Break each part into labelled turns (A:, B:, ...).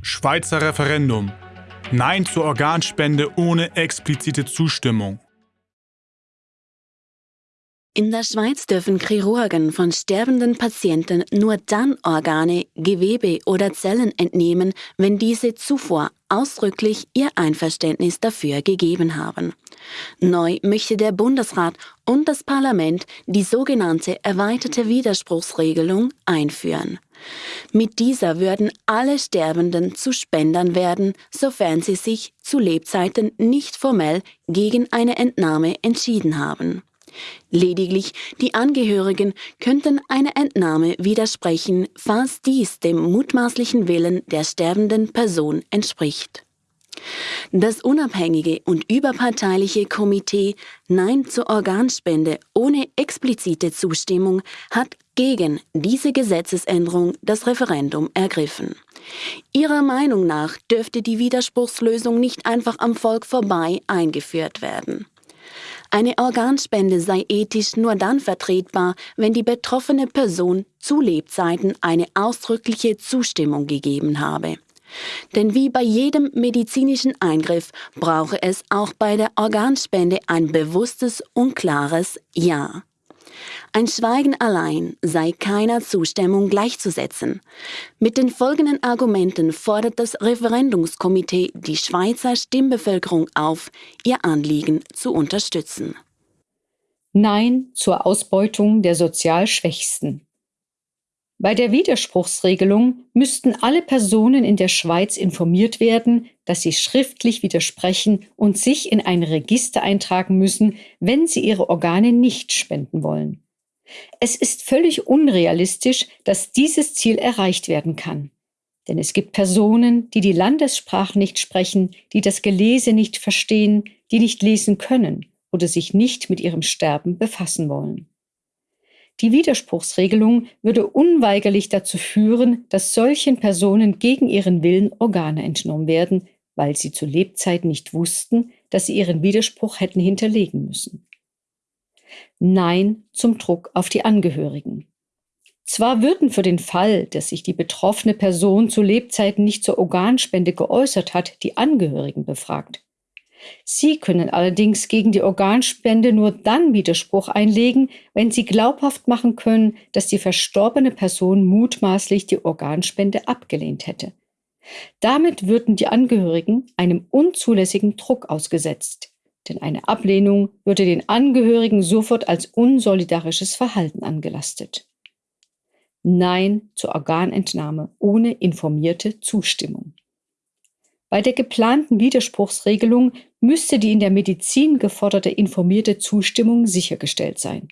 A: Schweizer Referendum. Nein zur Organspende ohne explizite Zustimmung.
B: In der Schweiz dürfen Chirurgen von sterbenden Patienten nur dann Organe, Gewebe oder Zellen entnehmen, wenn diese zuvor ausdrücklich ihr Einverständnis dafür gegeben haben. Neu möchte der Bundesrat und das Parlament die sogenannte erweiterte Widerspruchsregelung einführen. Mit dieser würden alle Sterbenden zu Spendern werden, sofern sie sich zu Lebzeiten nicht formell gegen eine Entnahme entschieden haben. Lediglich die Angehörigen könnten einer Entnahme widersprechen, falls dies dem mutmaßlichen Willen der sterbenden Person entspricht. Das unabhängige und überparteiliche Komitee Nein zur Organspende ohne explizite Zustimmung hat gegen diese Gesetzesänderung das Referendum ergriffen. Ihrer Meinung nach dürfte die Widerspruchslösung nicht einfach am Volk vorbei eingeführt werden. Eine Organspende sei ethisch nur dann vertretbar, wenn die betroffene Person zu Lebzeiten eine ausdrückliche Zustimmung gegeben habe. Denn wie bei jedem medizinischen Eingriff brauche es auch bei der Organspende ein bewusstes und klares Ja. Ein Schweigen allein sei keiner Zustimmung gleichzusetzen. Mit den folgenden Argumenten fordert das Referendumskomitee die Schweizer Stimmbevölkerung auf, ihr Anliegen zu unterstützen.
C: Nein zur Ausbeutung der sozial Schwächsten. Bei der Widerspruchsregelung müssten alle Personen in der Schweiz informiert werden, dass sie schriftlich widersprechen und sich in ein Register eintragen müssen, wenn sie ihre Organe nicht spenden wollen. Es ist völlig unrealistisch, dass dieses Ziel erreicht werden kann. Denn es gibt Personen, die die Landessprache nicht sprechen, die das Gelese nicht verstehen, die nicht lesen können oder sich nicht mit ihrem Sterben befassen wollen. Die Widerspruchsregelung würde unweigerlich dazu führen, dass solchen Personen gegen ihren Willen Organe entnommen werden, weil sie zu Lebzeiten nicht wussten, dass sie ihren Widerspruch hätten hinterlegen müssen. Nein zum Druck auf die Angehörigen. Zwar würden für den Fall, dass sich die betroffene Person zu Lebzeiten nicht zur Organspende geäußert hat, die Angehörigen befragt. Sie können allerdings gegen die Organspende nur dann Widerspruch einlegen, wenn Sie glaubhaft machen können, dass die verstorbene Person mutmaßlich die Organspende abgelehnt hätte. Damit würden die Angehörigen einem unzulässigen Druck ausgesetzt, denn eine Ablehnung würde den Angehörigen sofort als unsolidarisches Verhalten angelastet. Nein zur Organentnahme ohne informierte Zustimmung. Bei der geplanten Widerspruchsregelung müsste die in der Medizin geforderte informierte Zustimmung sichergestellt sein.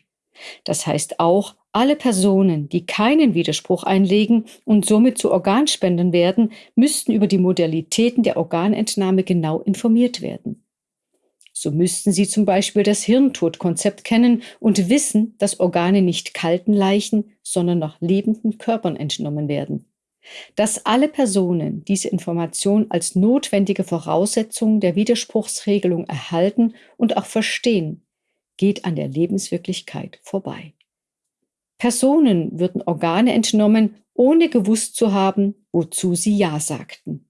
C: Das heißt auch, alle Personen, die keinen Widerspruch einlegen und somit zu Organspendern werden, müssten über die Modalitäten der Organentnahme genau informiert werden. So müssten sie zum Beispiel das Hirntodkonzept kennen und wissen, dass Organe nicht kalten Leichen, sondern noch lebenden Körpern entnommen werden. Dass alle Personen diese Information als notwendige Voraussetzung der Widerspruchsregelung erhalten und auch verstehen, geht an der Lebenswirklichkeit vorbei. Personen würden Organe entnommen, ohne gewusst zu haben, wozu sie Ja sagten.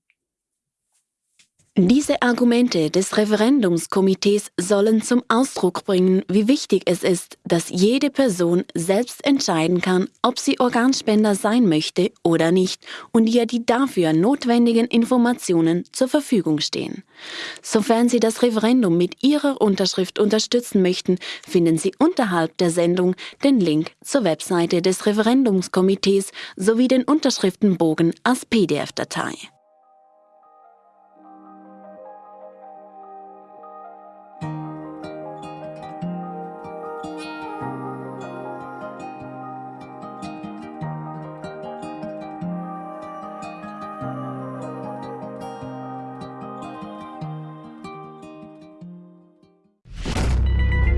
B: Diese Argumente des Referendumskomitees sollen zum Ausdruck bringen, wie wichtig es ist, dass jede Person selbst entscheiden kann, ob sie Organspender sein möchte oder nicht und ihr die dafür notwendigen Informationen zur Verfügung stehen. Sofern Sie das Referendum mit Ihrer Unterschrift unterstützen möchten, finden Sie unterhalb der Sendung den Link zur Webseite des Referendumskomitees sowie den Unterschriftenbogen als PDF-Datei.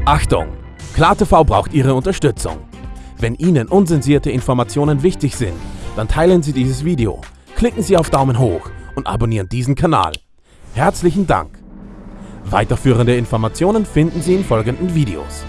D: Achtung! KlarTV braucht Ihre Unterstützung. Wenn Ihnen unsensierte Informationen wichtig sind, dann teilen Sie dieses Video, klicken Sie auf Daumen hoch und abonnieren diesen Kanal. Herzlichen Dank! Weiterführende Informationen finden Sie in folgenden Videos.